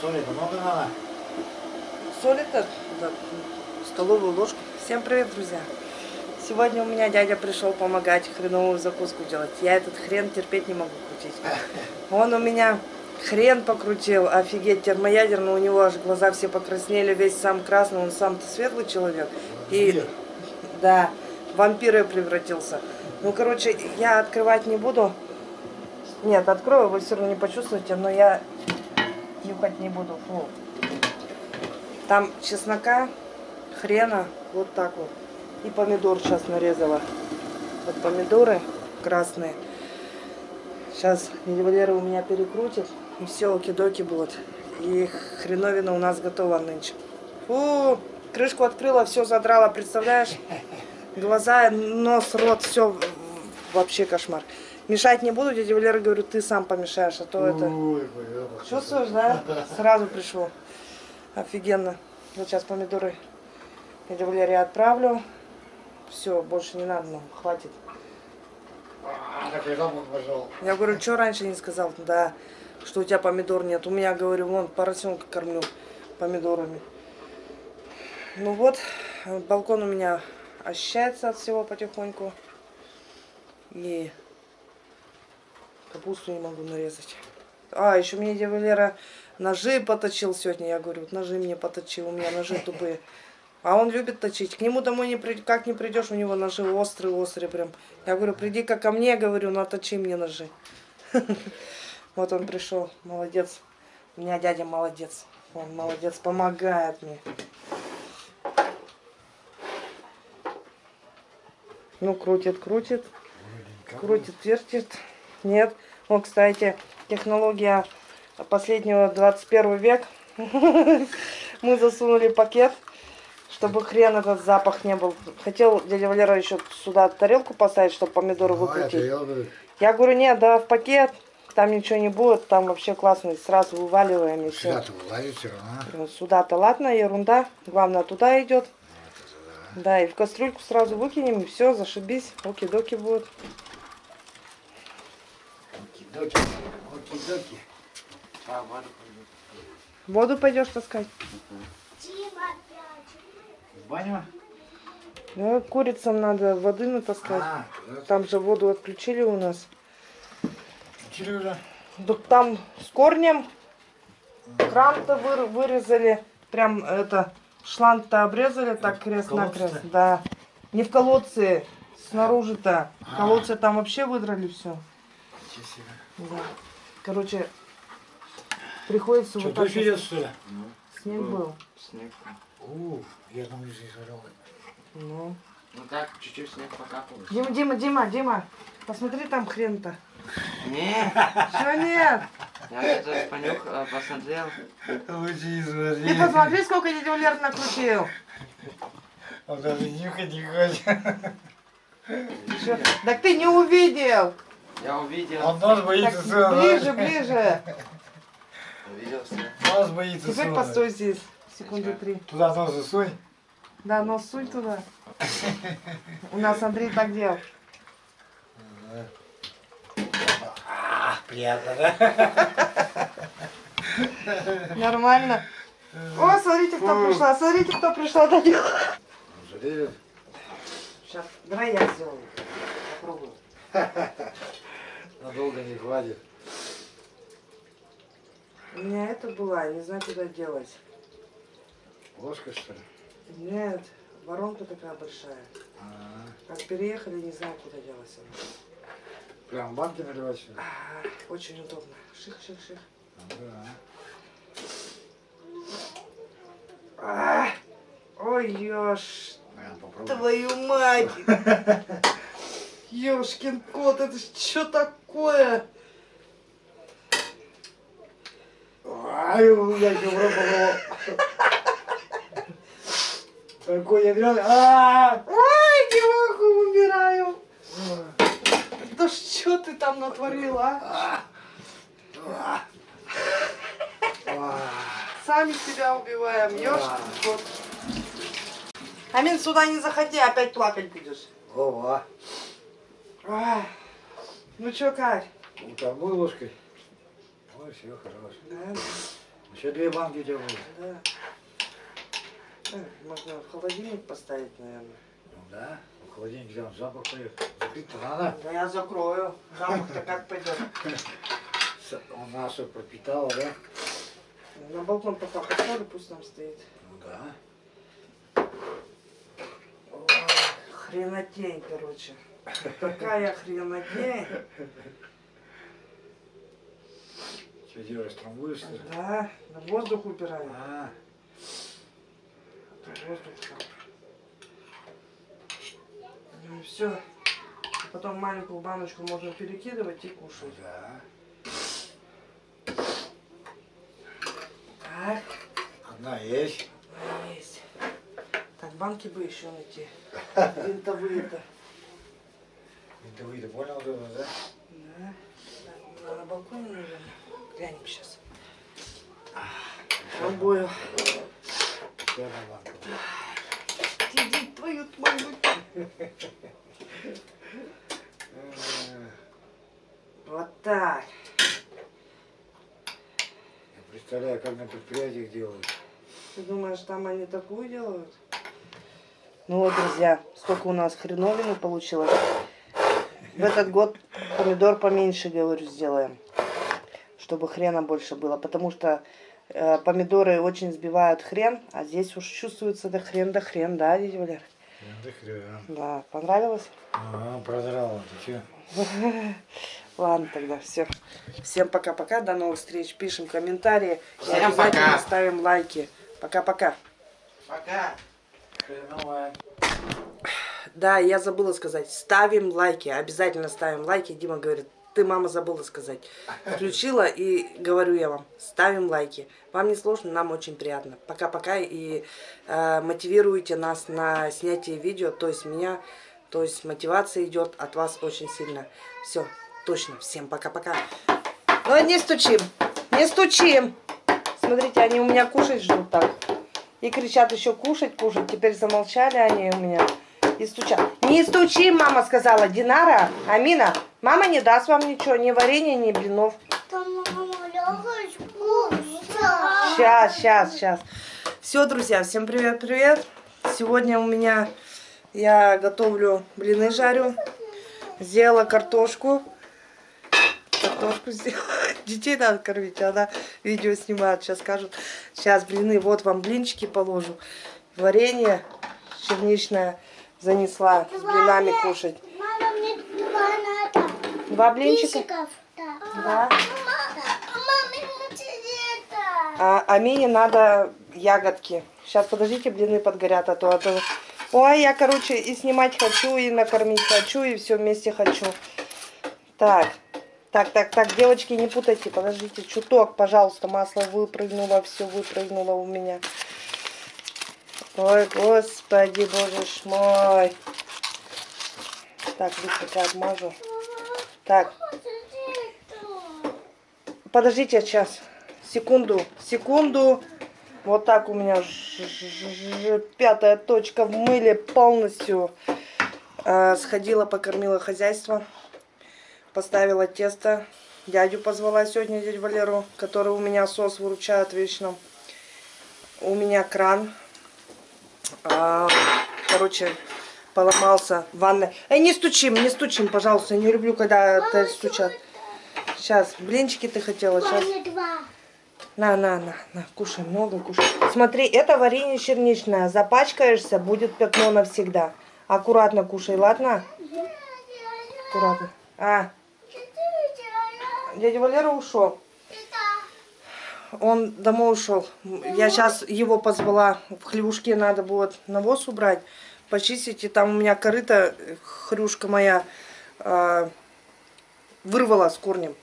Соли-то много надо? Соли-то да, столовую ложку. Всем привет, друзья! Сегодня у меня дядя пришел помогать хреновую закуску делать. Я этот хрен терпеть не могу крутить. Он у меня хрен покрутил, офигеть, термоядерный, у него аж глаза все покраснели, весь сам красный, он сам-то светлый человек. И, да, вампира превратился. Ну, короче, я открывать не буду. Нет, открою, вы все равно не почувствуете, но я нюхать не буду. Фу. Там чеснока, хрена, вот так вот. И помидор сейчас нарезала. Вот помидоры красные. Сейчас Валера у меня перекрутит. И все, оки-доки будут. И хреновина у нас готова нынче. Фу, крышку открыла, все задрала, представляешь? Глаза, нос, рот, все вообще кошмар. Мешать не буду, дядя Валера говорю, ты сам помешаешь, а то это... Ой, Чувствуешь, да? Сразу пришел. Офигенно. Вот сейчас помидоры дядя Валерия отправлю. Все, больше не надо, ну, хватит. А. Я говорю, что раньше не сказал? Да, что у тебя помидор нет. У меня, говорю, вон, поросенка кормлю помидорами. Ну вот, балкон у меня ощущается от всего потихоньку. И капусту не могу нарезать. А, еще мне дядя Валера ножи поточил сегодня. Я говорю, вот ножи мне поточил, у меня ножи тупые. А он любит точить. К нему домой не при... как не придешь, у него ножи острые-острые прям. Я говорю, приди-ка ко мне, говорю, наточи мне ножи. Вот он пришел, молодец. У меня дядя молодец. Он молодец, помогает мне. Ну, крутит, крутит. Крутит, вертит. Нет. Вот, кстати, технология последнего 21 век. Мы засунули пакет, чтобы хрен этот запах не был. Хотел дядя Валера еще сюда тарелку поставить, чтобы помидоры Ну, выкрутить. я говорю, Я говорю, нет, да в пакет, там ничего не будет, там вообще классно, сразу вываливаем и все. Сюда-то вылазит все равно. Сюда-то ладно, ерунда, главное туда идет. Да, и в кастрюльку сразу выкинем, и все, зашибись, оки-доки будет. Оки-доки, оки-доки. А, воду Воду пойдешь таскать? В баню? Ну, курицам надо воды натаскать. А. Там же воду отключили у нас. Включили уже? Так там с корнем кран-то выр- вырезали. Прям это, шланг-то обрезали так крест-накрест. Да. Не в колодце, снаружи-то. А. колодце там вообще выдрали все. Ничего себе. Да. Короче, приходится Что, вот так. идет, что ли? Снег был. Снег. У, я думаю, здесь орел. Ну. Ну так, чуть-чуть снег покапывает. Дима, Дима, Дима, Дима, посмотри там хрен-то. Не, Чего нет? я это понюх, э, посмотрел. Лучи Ты посмотри, сколько дядя Валер накрутил. Он даже нюхать не хочет. Так ты не увидел. Я увидел. Он нос Так, боится сына. ближе, ближе. Увидел все. Нос боится Теперь сына. постой здесь. Секунды три. Туда нос засунь. Да, нос сунь туда. У нас Андрей так делал. А, приятно, да? Нормально. О, смотрите, кто пришла. Смотрите, кто пришла. Дядя. Жалеют. Сейчас, давай я сделаю. Попробую. Надолго не хватит. У меня это была, не знаю, куда делать. Ложка, что ли? Нет, воронка такая большая. А, Как переехали, не знаю, куда делать она. Прям в банке наливать, что ли? А, Очень удобно. Ших, ших, ших. Да. А, Ой, ёж, твою мать! Ёшкин кот, это что такое? Ай, я еще пробовал. Какой ядрёный. А! Ой, не могу, умираю. Да что ты там натворила, а? Сами себя убиваем, ёшкин кот. Амин, сюда не заходи, опять плакать будешь. Ого. Ай, Ну чё, как? Утомой ложкой. Ой, все хорошо. Да? Еще две банки у тебя будет. Да. Э, Можно в холодильник поставить, наверное. Ну да. В холодильник взял запах поехал. Закрыть-то надо. Да я закрою. Запах-то как пойдет. С- Он нашу пропитала, да? На балкон пока поставлю, пусть там стоит. Ну да. Ой, хренотень, короче. Какая хренотень. Что делаешь, трамбуешь? Да, на воздух убираю. А, А то воздух там. Ну и все. Потом маленькую баночку можно перекидывать и кушать. да. Так, Одна есть. есть. Так, банки бы еще найти. Винтовые-то. Ты выйди, понял это, да? Да. Так, на балконе, наверное. Глянем сейчас. Пробую. Первая банка. Иди твою мою. Э, Вот так. Я представляю, как на предприятиях делают. Ты думаешь, там они такую делают? Ну вот, друзья, сколько у нас хреновины получилось. В этот год помидор поменьше, говорю, сделаем. Чтобы хрена больше было. Потому что э, помидоры очень сбивают хрен, а здесь уж чувствуется да хрен, да хрен, да, дядя Валер? Да хрен. Да, понравилось? Ага, продрала, ты че? Ладно, тогда все. Всем пока-пока, до новых встреч. Пишем комментарии. и Всем обязательно пока. ставим лайки. Пока-пока. Пока. Хреновая. Да, я забыла сказать. Ставим лайки. Обязательно ставим лайки. Дима говорит, ты, мама, забыла сказать. Включила и говорю я вам, ставим лайки. Вам не сложно, нам очень приятно. Пока-пока и э, мотивируйте нас на снятие видео. То есть меня, то есть мотивация идет от вас очень сильно. Все, точно. Всем пока-пока. Ну, не стучим, не стучим. Смотрите, они у меня кушать ждут так. И кричат еще кушать, кушать. Теперь замолчали они у меня. И стучат. Не стучи, мама сказала. Динара, Амина, мама не даст вам ничего, ни варенья, ни блинов. Сейчас, сейчас, сейчас. Все, друзья, всем привет-привет. Сегодня у меня я готовлю блины жарю. Сделала картошку. Картошку сделала. Детей надо кормить, она видео снимает. Сейчас скажут. Сейчас блины, вот вам блинчики положу. Варенье черничное занесла с блинами кушать. Мама, мне два надо. Два блинчика. Блинчиков, да. Вот это. А Амине надо ягодки. Сейчас, подождите, блины подгорят, а то, а то... Ой, я, короче, и снимать хочу, и накормить хочу, и все вместе хочу. Так, так, так, так, девочки, не путайте, подождите, чуток, пожалуйста, масло выпрыгнуло, все выпрыгнуло у меня. Ой, господи, боже мой. Так, быстренько обмажу. Так. Подождите сейчас. Секунду, секунду. Вот так у меня ж- ж- ж- пятая точка в мыле полностью. Э, Сходила, покормила хозяйство. Поставила тесто. Дядю позвала сегодня, дядю Валеру, который у меня сос выручает вечно. У меня кран. А, короче, поломался в ванной. Эй, не стучим, не стучим, пожалуйста. Не люблю, когда это стучат. Сейчас, блинчики ты хотела, сейчас. На, на, на, на, кушай, много кушай. Смотри, это варенье черничное. Запачкаешься, будет пятно навсегда. Аккуратно кушай, ладно? Аккуратно. А, дядя Валера ушел. Он домой ушел. Я сейчас его позвала. В хлюшке надо будет навоз убрать, почистить. И там у меня корыто, э, хрюшка моя, э, вырвала с корнем.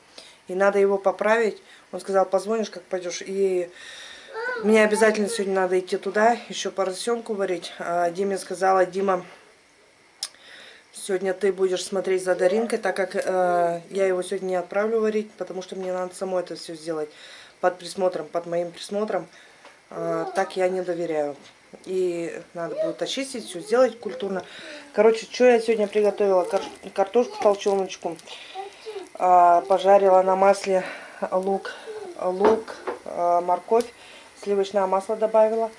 И надо его поправить. Он сказал, позвонишь, как пойдешь. И мне обязательно сегодня надо идти туда, еще поросенку варить. А Диме сказала, Дима, сегодня ты будешь смотреть за Даринкой, так как э, я его сегодня не отправлю варить, потому что мне надо самой это все сделать под присмотром, под моим присмотром. Э, так я не доверяю. И надо будет очистить, все сделать культурно. Короче, что я сегодня приготовила? Кар- картошку толченочку. А, пожарила на масле лук, лук, э, морковь, сливочное масло добавила.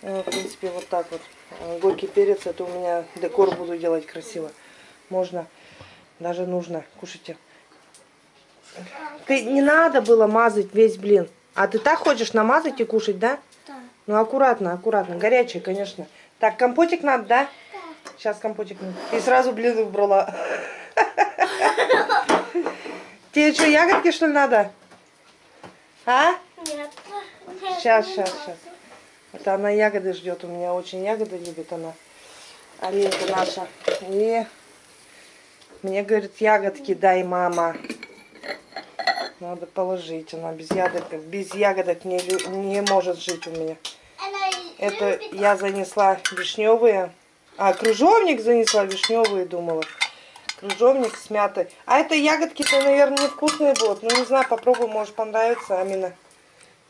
Э, В принципе, вот так вот. Э, Горький перец, это у меня декор буду делать красиво. Можно, даже нужно. Кушайте. Ты не надо было мазать весь блин. А ты так хочешь намазать и кушать, да? Да. Ну, аккуратно, аккуратно. Горячий, конечно. Так, компотик надо, да? Сейчас компотик надо. И сразу блин выбрала. Тебе что, ягодки, что ли, надо? А? Нет. Сейчас, сейчас, сейчас. Это она ягоды ждет. У меня очень ягоды любит она. Алинка наша. И мне говорит, ягодки дай, мама. Надо положить. Она без ягодок, без ягодок не, не может жить у меня. Это я занесла вишневые. А, кружовник занесла вишневые, думала. Кружовник с мятой. А это ягодки-то, наверное, невкусные будут. Ну, не знаю, попробуй, может понравится, Амина.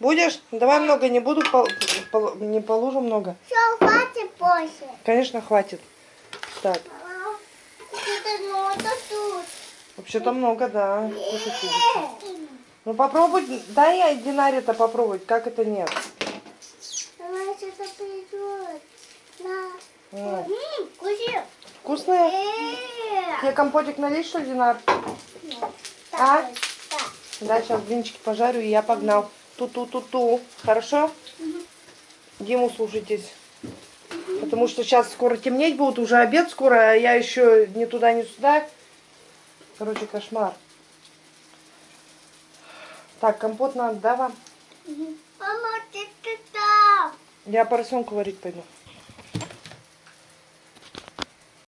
Будешь? Давай много не буду, пол- пол- не положу много. Все, хватит позже. Конечно, хватит. Так, вообще-то много, да. Будешь. Ну, попробуй, дай я Динаре-то попробовать, как это нет. Она сейчас придет. На. М, М. Вкусные? Э, Тебе компотик налить, что ли, Динар? так, А? Да, сейчас блинчики пожарю, и я погнал. Ту-ту-ту-ту. Хорошо? Диму слушайтесь. Потому что сейчас скоро темнеть будет, уже обед скоро, а я еще ни туда, ни сюда. Короче, кошмар. Так, компот надо, да, вам? Мама, ты ты там. Я поросенку варить пойду.